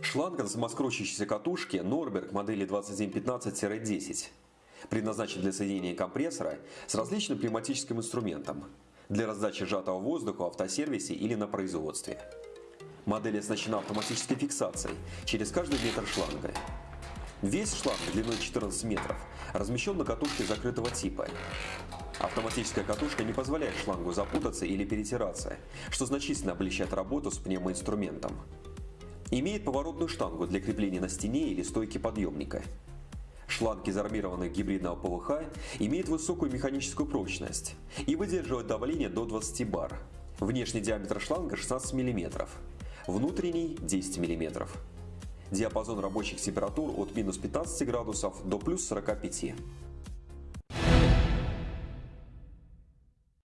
Шланга на самоскручивающейся катушке Norberg модели 2115-10 предназначен для соединения компрессора с различным пневматическим инструментом для раздачи сжатого воздуха в автосервисе или на производстве. Модель оснащена автоматической фиксацией через каждый метр шланга. Весь шланг длиной 14 метров размещен на катушке закрытого типа. Автоматическая катушка не позволяет шлангу запутаться или перетираться, что значительно облегчает работу с пневмоинструментом. Имеет поворотную штангу для крепления на стене или стойке подъемника. Шланг из армированных гибридного ПВХ имеет высокую механическую прочность и выдерживает давление до 20 бар. Внешний диаметр шланга 16 мм, внутренний 10 мм. Диапазон рабочих температур от минус 15 градусов до плюс 45.